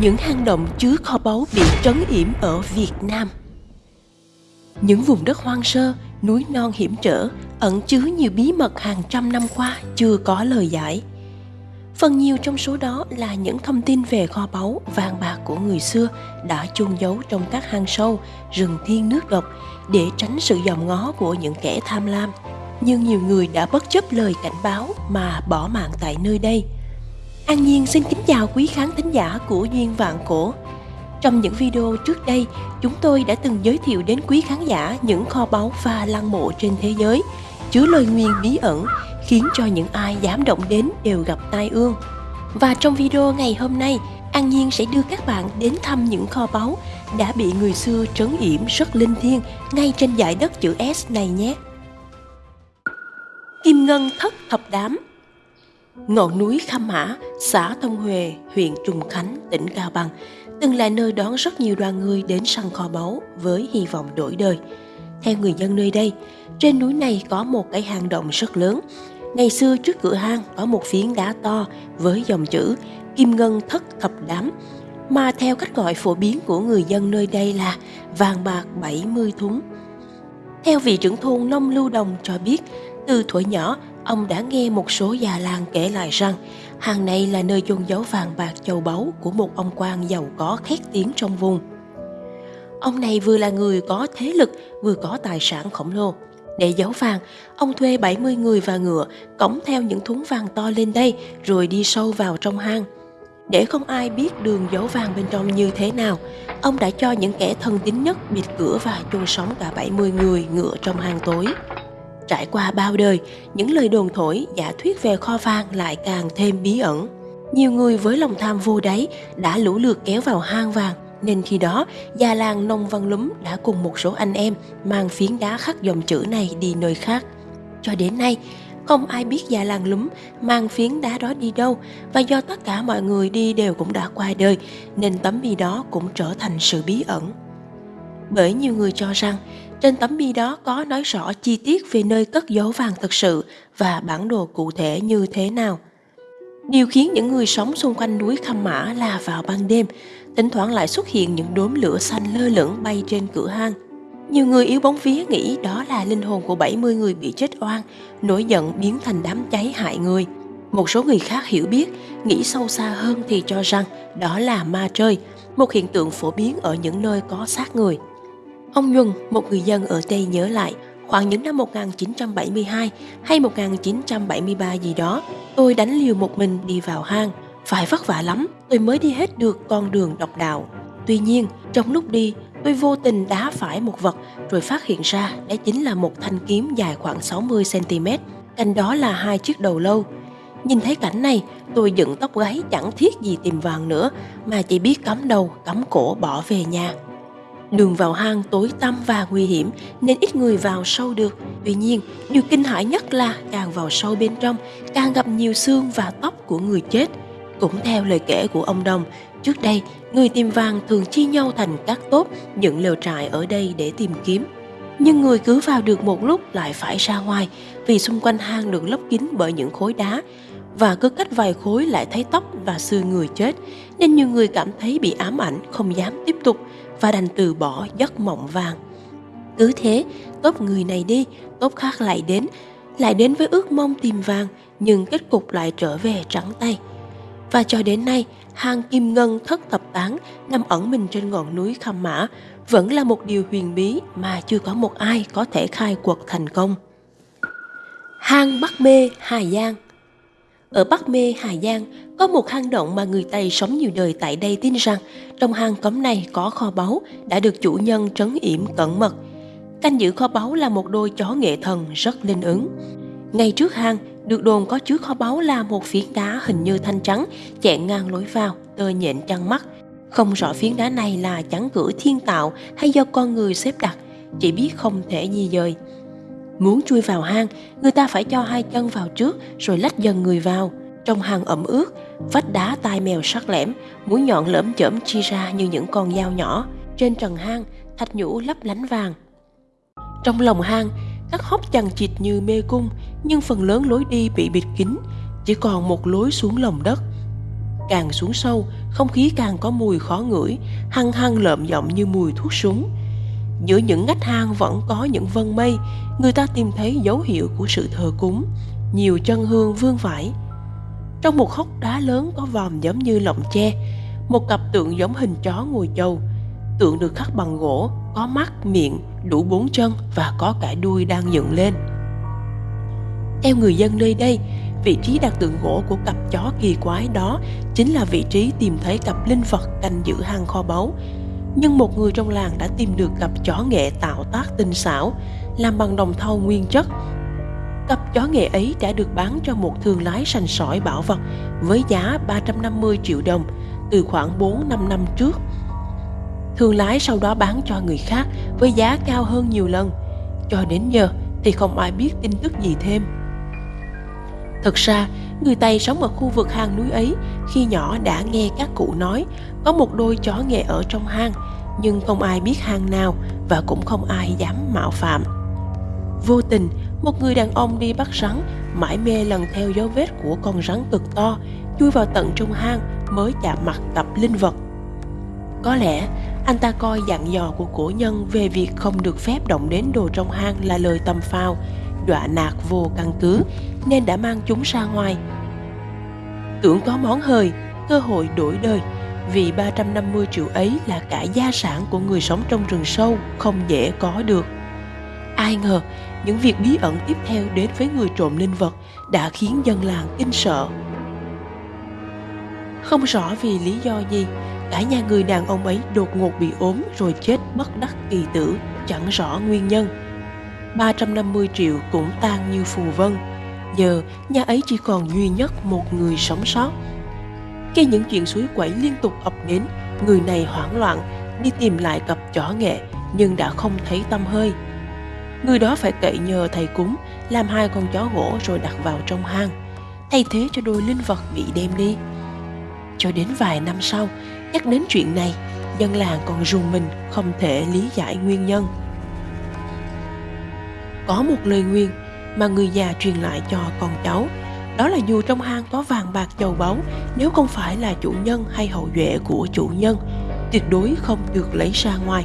những hang động chứa kho báu bị trấn yểm ở Việt Nam. Những vùng đất hoang sơ, núi non hiểm trở, ẩn chứa nhiều bí mật hàng trăm năm qua chưa có lời giải. Phần nhiều trong số đó là những thông tin về kho báu vàng bạc của người xưa đã chôn giấu trong các hang sâu, rừng thiên nước độc để tránh sự dòm ngó của những kẻ tham lam. Nhưng nhiều người đã bất chấp lời cảnh báo mà bỏ mạng tại nơi đây – An Nhiên xin kính chào quý khán thính giả của Duyên Vạn Cổ. Trong những video trước đây, chúng tôi đã từng giới thiệu đến quý khán giả những kho báu và lăng mộ trên thế giới, chứa lời nguyền bí ẩn, khiến cho những ai dám động đến đều gặp tai ương. Và trong video ngày hôm nay, An Nhiên sẽ đưa các bạn đến thăm những kho báu đã bị người xưa trấn yểm rất linh thiêng ngay trên dải đất chữ S này nhé. Kim Ngân Thất Thập Đám Ngọn núi Khăm Mã, xã Thông Huệ, huyện Trùng Khánh, tỉnh Cao Bằng, từng là nơi đón rất nhiều đoàn người đến săn kho báu với hy vọng đổi đời. Theo người dân nơi đây, trên núi này có một cái hang động rất lớn. Ngày xưa trước cửa hang có một phiến đá to với dòng chữ Kim Ngân Thất Thập Đám, mà theo cách gọi phổ biến của người dân nơi đây là vàng bạc 70 thúng. Theo vị trưởng thôn Nông Lưu Đồng cho biết, từ thuở nhỏ ông đã nghe một số già làng kể lại rằng hàng này là nơi chôn giấu vàng bạc châu báu của một ông quan giàu có khét tiếng trong vùng. Ông này vừa là người có thế lực, vừa có tài sản khổng lồ. Để giấu vàng, ông thuê 70 người và ngựa cõng theo những thúng vàng to lên đây rồi đi sâu vào trong hang. Để không ai biết đường giấu vàng bên trong như thế nào, ông đã cho những kẻ thân tín nhất bịt cửa và chôn sống cả 70 người ngựa trong hang tối. Trải qua bao đời, những lời đồn thổi, giả thuyết về kho vàng lại càng thêm bí ẩn. Nhiều người với lòng tham vô đáy đã lũ lượt kéo vào hang vàng, nên khi đó già làng Nông Văn Lúm đã cùng một số anh em mang phiến đá khắc dòng chữ này đi nơi khác. Cho đến nay, không ai biết già làng lúm mang phiến đá đó đi đâu và do tất cả mọi người đi đều cũng đã qua đời nên tấm bia đó cũng trở thành sự bí ẩn. Bởi nhiều người cho rằng trên tấm bia đó có nói rõ chi tiết về nơi cất giấu vàng thật sự và bản đồ cụ thể như thế nào. Điều khiến những người sống xung quanh núi Khăm Mã là vào ban đêm, thỉnh thoảng lại xuất hiện những đốm lửa xanh lơ lửng bay trên cửa hang. Nhiều người yếu bóng vía nghĩ đó là linh hồn của 70 người bị chết oan, nổi giận biến thành đám cháy hại người. Một số người khác hiểu biết, nghĩ sâu xa hơn thì cho rằng đó là ma chơi, một hiện tượng phổ biến ở những nơi có xác người. Ông Nhuần, một người dân ở đây nhớ lại, khoảng những năm 1972 hay 1973 gì đó, tôi đánh liều một mình đi vào hang. Phải vất vả lắm, tôi mới đi hết được con đường độc đạo. Tuy nhiên, trong lúc đi, tôi vô tình đá phải một vật rồi phát hiện ra đó chính là một thanh kiếm dài khoảng 60cm. Cạnh đó là hai chiếc đầu lâu. Nhìn thấy cảnh này, tôi dựng tóc gáy chẳng thiết gì tìm vàng nữa mà chỉ biết cắm đầu, cắm cổ bỏ về nhà. Đường vào hang tối tăm và nguy hiểm nên ít người vào sâu được. Tuy nhiên, điều kinh hãi nhất là càng vào sâu bên trong, càng gặp nhiều xương và tóc của người chết. Cũng theo lời kể của ông Đồng, trước đây, người tìm vàng thường chia nhau thành các tốp dựng lều trại ở đây để tìm kiếm. Nhưng người cứ vào được một lúc lại phải ra ngoài vì xung quanh hang được lấp kín bởi những khối đá và cứ cách vài khối lại thấy tóc và xương người chết nên nhiều người cảm thấy bị ám ảnh không dám tiếp tục và đành từ bỏ giấc mộng vàng. Cứ thế, tốt người này đi, tốt khác lại đến, lại đến với ước mong tìm vàng, nhưng kết cục lại trở về trắng tay. Và cho đến nay, hang kim ngân thất thập tán nằm ẩn mình trên ngọn núi Khăm Mã vẫn là một điều huyền bí mà chưa có một ai có thể khai quật thành công. Hang Bắc Mê, Hà Giang ở Bắc Mê, Hà Giang có một hang động mà người Tây sống nhiều đời tại đây tin rằng trong hang cấm này có kho báu đã được chủ nhân trấn yểm cẩn mật. Canh giữ kho báu là một đôi chó nghệ thần rất linh ứng. Ngay trước hang, được đồn có chứa kho báu là một phiến đá hình như thanh trắng chẹn ngang lối vào, tơ nhện chăn mắt. Không rõ phiến đá này là chắn cửa thiên tạo hay do con người xếp đặt, chỉ biết không thể di dời. Muốn chui vào hang, người ta phải cho hai chân vào trước rồi lách dần người vào – trong hang ẩm ướt, vách đá tai mèo sắc lẻm, mũi nhọn lởm chởm chi ra như những con dao nhỏ. Trên trần hang, thạch nhũ lấp lánh vàng. Trong lòng hang, các hốc chằng chịt như mê cung, nhưng phần lớn lối đi bị bịt kín, chỉ còn một lối xuống lòng đất. càng xuống sâu, không khí càng có mùi khó ngửi, hăng hăng lợm giọng như mùi thuốc súng. Giữa những ngách hang vẫn có những vân mây, người ta tìm thấy dấu hiệu của sự thờ cúng, nhiều chân hương vương vãi. Trong một hốc đá lớn có vòm giống như lọng tre, một cặp tượng giống hình chó ngồi châu. Tượng được khắc bằng gỗ, có mắt, miệng, đủ bốn chân và có cả đuôi đang dựng lên. Theo người dân nơi đây, vị trí đặt tượng gỗ của cặp chó kỳ quái đó chính là vị trí tìm thấy cặp linh vật canh giữ hang kho báu. Nhưng một người trong làng đã tìm được cặp chó nghệ tạo tác tinh xảo, làm bằng đồng thau nguyên chất. Cặp chó nghệ ấy đã được bán cho một thương lái sành sỏi bảo vật với giá 350 triệu đồng từ khoảng 4-5 năm trước. Thương lái sau đó bán cho người khác với giá cao hơn nhiều lần. Cho đến giờ thì không ai biết tin tức gì thêm. Thực ra, người Tây sống ở khu vực hang núi ấy khi nhỏ đã nghe các cụ nói có một đôi chó nghệ ở trong hang, nhưng không ai biết hang nào và cũng không ai dám mạo phạm. Vô tình, một người đàn ông đi bắt rắn, mãi mê lần theo dấu vết của con rắn cực to, chui vào tận trong hang mới chạm mặt tập linh vật. Có lẽ anh ta coi dặn dò của cổ nhân về việc không được phép động đến đồ trong hang là lời tầm phao, đọa nạt vô căn cứ nên đã mang chúng ra ngoài. Tưởng có món hời, cơ hội đổi đời vì 350 triệu ấy là cả gia sản của người sống trong rừng sâu không dễ có được. Ai ngờ những việc bí ẩn tiếp theo đến với người trộm linh vật đã khiến dân làng kinh sợ. Không rõ vì lý do gì, cả nhà người đàn ông ấy đột ngột bị ốm rồi chết bất đắc kỳ tử, chẳng rõ nguyên nhân. 350 triệu cũng tan như phù vân. Giờ nhà ấy chỉ còn duy nhất một người sống sót. Khi những chuyện suối quẩy liên tục ập đến, người này hoảng loạn đi tìm lại cặp chó nghệ nhưng đã không thấy tâm hơi. Người đó phải cậy nhờ thầy cúng làm hai con chó gỗ rồi đặt vào trong hang, thay thế cho đôi linh vật bị đem đi. Cho đến vài năm sau, nhắc đến chuyện này, dân làng còn rùng mình không thể lý giải nguyên nhân. Có một lời nguyên mà người già truyền lại cho con cháu, đó là dù trong hang có vàng bạc châu báu, nếu không phải là chủ nhân hay hậu duệ của chủ nhân, tuyệt đối không được lấy ra ngoài.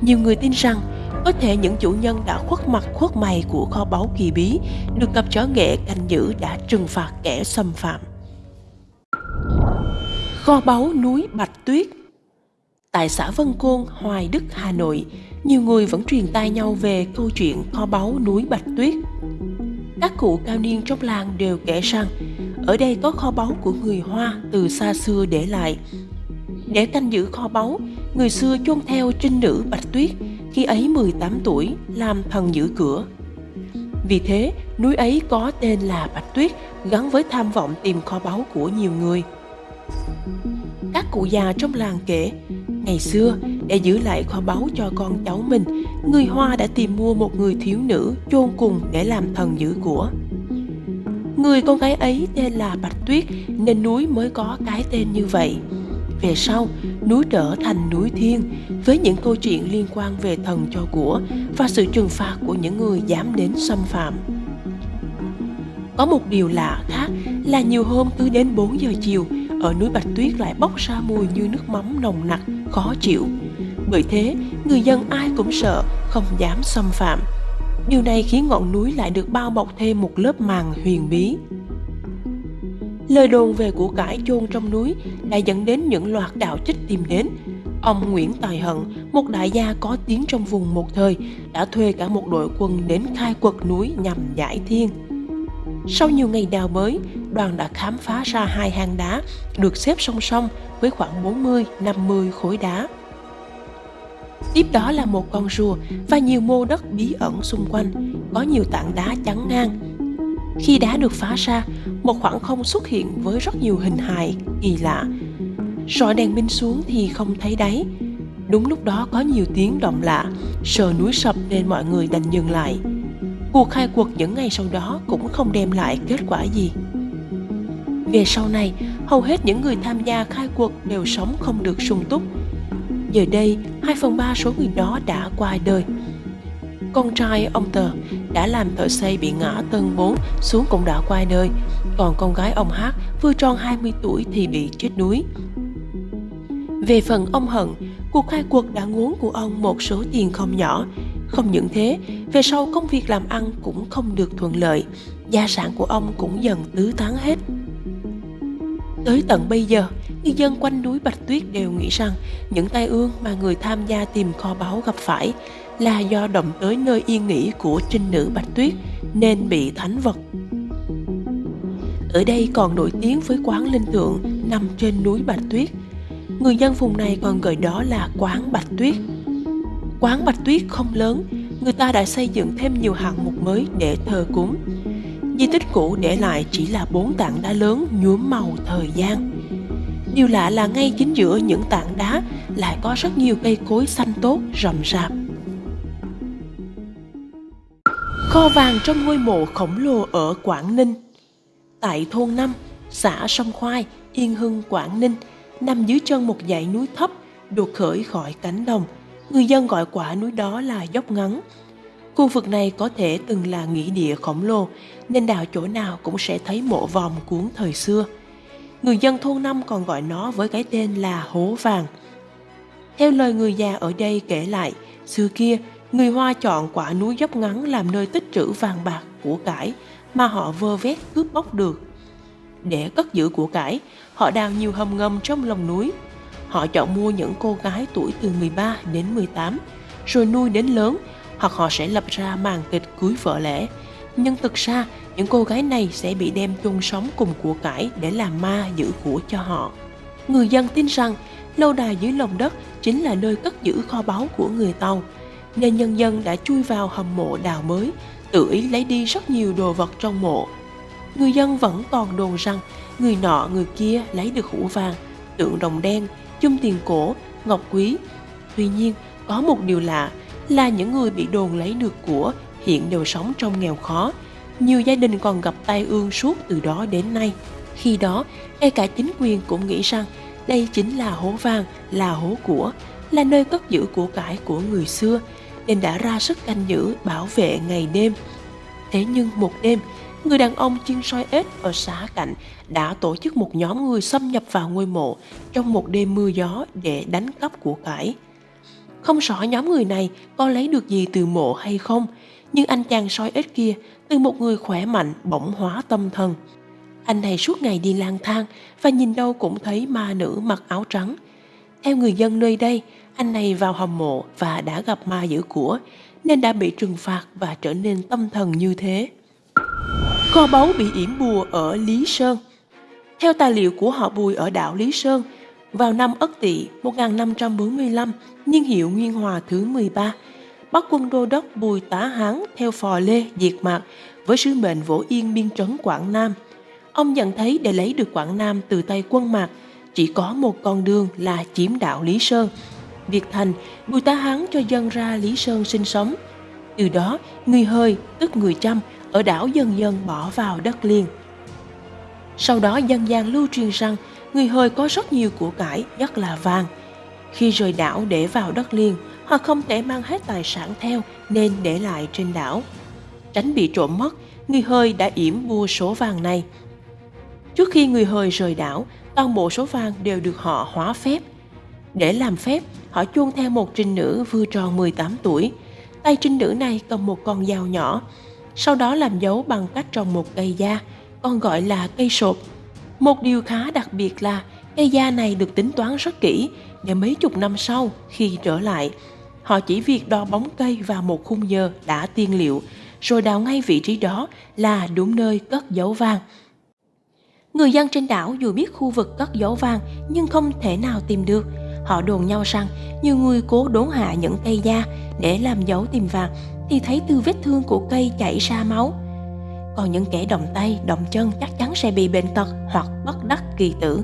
Nhiều người tin rằng có thể những chủ nhân đã khuất mặt khuất mày của kho báu kỳ bí được cặp chó nghệ canh giữ đã trừng phạt kẻ xâm phạm. Kho báu núi Bạch Tuyết Tại xã Vân Côn, Hoài Đức, Hà Nội, nhiều người vẫn truyền tai nhau về câu chuyện kho báu núi Bạch Tuyết. Các cụ cao niên trong làng đều kể rằng ở đây có kho báu của người Hoa từ xa xưa để lại. Để canh giữ kho báu, người xưa chôn theo trinh nữ Bạch Tuyết khi ấy 18 tuổi làm thần giữ cửa. Vì thế, núi ấy có tên là Bạch Tuyết gắn với tham vọng tìm kho báu của nhiều người. Các cụ già trong làng kể, ngày xưa để giữ lại kho báu cho con cháu mình, người Hoa đã tìm mua một người thiếu nữ chôn cùng để làm thần giữ của. Người con gái ấy tên là Bạch Tuyết nên núi mới có cái tên như vậy. Về sau, núi trở thành núi thiên với những câu chuyện liên quan về thần cho của và sự trừng phạt của những người dám đến xâm phạm. Có một điều lạ khác là nhiều hôm cứ đến 4 giờ chiều, ở núi Bạch Tuyết lại bốc ra mùi như nước mắm nồng nặc, khó chịu. Bởi thế, người dân ai cũng sợ, không dám xâm phạm. Điều này khiến ngọn núi lại được bao bọc thêm một lớp màng huyền bí. Lời đồn về của cải chôn trong núi đã dẫn đến những loạt đạo trích tìm đến. Ông Nguyễn Tài Hận, một đại gia có tiếng trong vùng một thời, đã thuê cả một đội quân đến khai quật núi nhằm giải thiên. Sau nhiều ngày đào bới, đoàn đã khám phá ra hai hang đá được xếp song song với khoảng 40-50 khối đá. Tiếp đó là một con rùa và nhiều mô đất bí ẩn xung quanh, có nhiều tảng đá chắn ngang. Khi đá được phá ra, một khoảng không xuất hiện với rất nhiều hình hài kỳ lạ. Rọi đèn pin xuống thì không thấy đáy. Đúng lúc đó có nhiều tiếng động lạ, sờ núi sập nên mọi người đành dừng lại. Cuộc khai cuộc những ngày sau đó cũng không đem lại kết quả gì. Về sau này, hầu hết những người tham gia khai cuộc đều sống không được sung túc. Giờ đây, 2 phần 3 số người đó đã qua đời. Con trai ông Tờ đã làm thợ xây bị ngã tầng bốn xuống cũng đã qua đời. còn con gái ông Hát vừa tròn 20 tuổi thì bị chết đuối. Về phần ông Hận, cuộc khai cuộc đã ngốn của ông một số tiền không nhỏ. Không những thế, về sau công việc làm ăn cũng không được thuận lợi, gia sản của ông cũng dần tứ tán hết. Tới tận bây giờ, người dân quanh núi Bạch Tuyết đều nghĩ rằng những tai ương mà người tham gia tìm kho báu gặp phải là do động tới nơi yên nghỉ của trinh nữ Bạch Tuyết nên bị thánh vật. Ở đây còn nổi tiếng với quán linh tượng nằm trên núi Bạch Tuyết. Người dân vùng này còn gọi đó là quán Bạch Tuyết. Quán Bạch Tuyết không lớn, người ta đã xây dựng thêm nhiều hạng mục mới để thờ cúng. Di tích cũ để lại chỉ là bốn tảng đá lớn nhuốm màu thời gian. Điều lạ là ngay chính giữa những tảng đá lại có rất nhiều cây cối xanh tốt rậm rạp. Kho vàng trong ngôi mộ khổng lồ ở Quảng Ninh Tại thôn 5, xã Sông Khoai, Yên Hưng, Quảng Ninh, nằm dưới chân một dãy núi thấp, đột khởi khỏi cánh đồng. Người dân gọi quả núi đó là dốc ngắn. Khu vực này có thể từng là nghĩa địa khổng lồ, nên đào chỗ nào cũng sẽ thấy mộ vòm cuốn thời xưa. Người dân thôn năm còn gọi nó với cái tên là hố vàng. Theo lời người già ở đây kể lại, xưa kia, người Hoa chọn quả núi dốc ngắn làm nơi tích trữ vàng bạc, của cải mà họ vơ vét cướp bóc được. Để cất giữ của cải, họ đào nhiều hầm ngầm trong lòng núi. Họ chọn mua những cô gái tuổi từ 13 đến 18, rồi nuôi đến lớn, hoặc họ sẽ lập ra màn kịch cưới vợ lẽ. Nhưng thực ra, những cô gái này sẽ bị đem chung sống cùng của cải để làm ma giữ của cho họ. Người dân tin rằng lâu đài dưới lòng đất chính là nơi cất giữ kho báu của người Tàu, nên nhân dân đã chui vào hầm mộ đào mới, tự ý lấy đi rất nhiều đồ vật trong mộ. Người dân vẫn còn đồn rằng người nọ người kia lấy được hũ vàng, tượng đồng đen, chung tiền cổ, ngọc quý. Tuy nhiên, có một điều lạ là những người bị đồn lấy được của hiện đều sống trong nghèo khó. Nhiều gia đình còn gặp tai ương suốt từ đó đến nay. Khi đó, ngay cả chính quyền cũng nghĩ rằng đây chính là hố vàng, là hố của, là nơi cất giữ của cải của người xưa, nên đã ra sức canh giữ bảo vệ ngày đêm. Thế nhưng một đêm, người đàn ông chuyên soi ếch ở xã cạnh đã tổ chức một nhóm người xâm nhập vào ngôi mộ trong một đêm mưa gió để đánh cắp của cải. Không rõ nhóm người này có lấy được gì từ mộ hay không, nhưng anh chàng soi ếch kia từ một người khỏe mạnh bỗng hóa tâm thần. Anh này suốt ngày đi lang thang và nhìn đâu cũng thấy ma nữ mặc áo trắng. Theo người dân nơi đây, anh này vào hầm mộ và đã gặp ma giữ của, nên đã bị trừng phạt và trở nên tâm thần như thế. Kho báu bị yểm bùa ở Lý Sơn Theo tài liệu của họ Bùi ở đảo Lý Sơn, vào năm Ất Tỵ 1545, niên hiệu Nguyên Hòa thứ 13, bắt quân đô đốc Bùi Tá Hán theo phò Lê diệt mạc với sứ mệnh vỗ yên biên trấn Quảng Nam. Ông nhận thấy để lấy được Quảng Nam từ tay quân mạc, chỉ có một con đường là chiếm đảo Lý Sơn – Việc thành, Bùi Tá Hán cho dân ra Lý Sơn sinh sống. Từ đó, người hơi, tức người chăm, ở đảo dần dần bỏ vào đất liền. Sau đó dân gian lưu truyền rằng người hơi có rất nhiều của cải, nhất là vàng. Khi rời đảo để vào đất liền, họ không thể mang hết tài sản theo nên để lại trên đảo. Tránh bị trộm mất, người hơi đã yểm mua số vàng này. Trước khi người hơi rời đảo, toàn bộ số vàng đều được họ hóa phép. Để làm phép, họ chuông theo một trinh nữ vừa tròn 18 tuổi. Tay trinh nữ này cầm một con dao nhỏ, sau đó làm dấu bằng cách trồng một cây da, còn gọi là cây sột. Một điều khá đặc biệt là cây da này được tính toán rất kỹ để mấy chục năm sau khi trở lại, họ chỉ việc đo bóng cây vào một khung giờ đã tiên liệu, rồi đào ngay vị trí đó là đúng nơi cất dấu vàng. Người dân trên đảo dù biết khu vực cất dấu vàng nhưng không thể nào tìm được, Họ đồn nhau rằng nhiều người cố đốn hạ những cây da để làm dấu tìm vàng thì thấy từ vết thương của cây chảy ra máu. Còn những kẻ động tay, động chân chắc chắn sẽ bị bệnh tật hoặc bất đắc kỳ tử.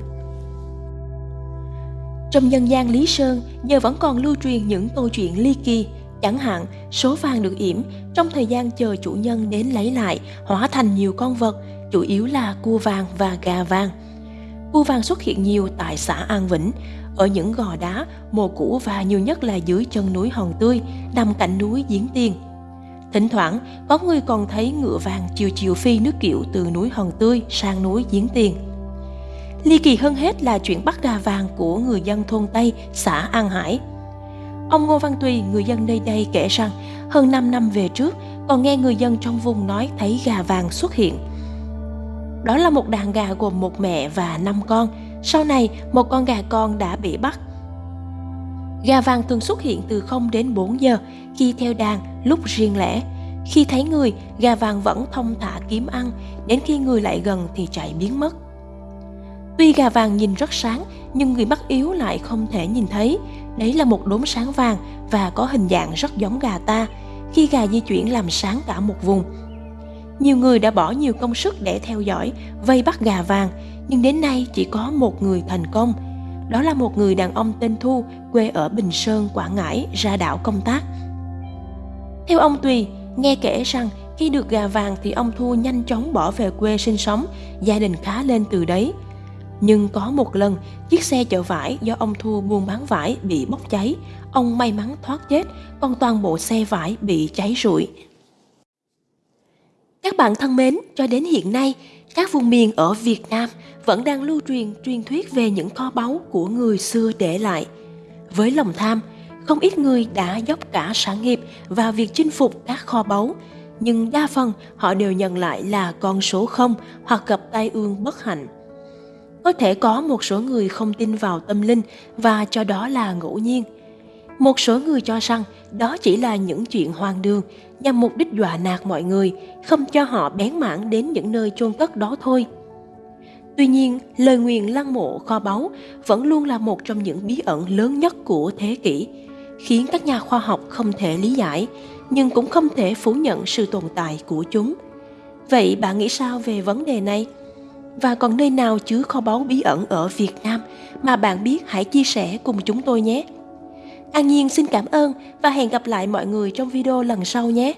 Trong dân gian Lý Sơn giờ vẫn còn lưu truyền những câu chuyện ly kỳ, chẳng hạn số vàng được yểm trong thời gian chờ chủ nhân đến lấy lại hóa thành nhiều con vật, chủ yếu là cua vàng và gà vàng. Cua vàng xuất hiện nhiều tại xã An Vĩnh, ở những gò đá, mồ cũ và nhiều nhất là dưới chân núi Hòn Tươi, nằm cạnh núi Giếng Tiền. Thỉnh thoảng, có người còn thấy ngựa vàng chiều chiều phi nước kiệu từ núi Hòn Tươi sang núi Giếng Tiền. Ly kỳ hơn hết là chuyện bắt gà vàng của người dân thôn Tây, xã An Hải. Ông Ngô Văn Tùy, người dân nơi đây kể rằng hơn 5 năm về trước, còn nghe người dân trong vùng nói thấy gà vàng xuất hiện. Đó là một đàn gà gồm một mẹ và năm con. Sau này, một con gà con đã bị bắt. Gà vàng thường xuất hiện từ 0 đến 4 giờ, khi theo đàn, lúc riêng lẻ. Khi thấy người, gà vàng vẫn thông thả kiếm ăn, đến khi người lại gần thì chạy biến mất. Tuy gà vàng nhìn rất sáng, nhưng người mắt yếu lại không thể nhìn thấy. Đấy là một đốm sáng vàng và có hình dạng rất giống gà ta. Khi gà di chuyển làm sáng cả một vùng. Nhiều người đã bỏ nhiều công sức để theo dõi, vây bắt gà vàng, nhưng đến nay chỉ có một người thành công. Đó là một người đàn ông tên Thu, quê ở Bình Sơn, Quảng Ngãi, ra đảo công tác. Theo ông Tùy, nghe kể rằng khi được gà vàng thì ông Thu nhanh chóng bỏ về quê sinh sống, gia đình khá lên từ đấy. Nhưng có một lần, chiếc xe chở vải do ông Thu buôn bán vải bị bốc cháy. Ông may mắn thoát chết, còn toàn bộ xe vải bị cháy rụi. Các bạn thân mến, cho đến hiện nay, các vùng miền ở Việt Nam vẫn đang lưu truyền truyền thuyết về những kho báu của người xưa để lại. Với lòng tham, không ít người đã dốc cả sản nghiệp vào việc chinh phục các kho báu, nhưng đa phần họ đều nhận lại là con số không hoặc gặp tai ương bất hạnh. Có thể có một số người không tin vào tâm linh và cho đó là ngẫu nhiên. Một số người cho rằng đó chỉ là những chuyện hoang đường nhằm mục đích dọa nạt mọi người, không cho họ bén mảng đến những nơi chôn cất đó thôi. Tuy nhiên, lời nguyền lăng mộ kho báu vẫn luôn là một trong những bí ẩn lớn nhất của thế kỷ, khiến các nhà khoa học không thể lý giải, nhưng cũng không thể phủ nhận sự tồn tại của chúng. Vậy bạn nghĩ sao về vấn đề này? Và còn nơi nào chứa kho báu bí ẩn ở Việt Nam mà bạn biết hãy chia sẻ cùng chúng tôi nhé. An Nhiên xin cảm ơn và hẹn gặp lại mọi người trong video lần sau nhé.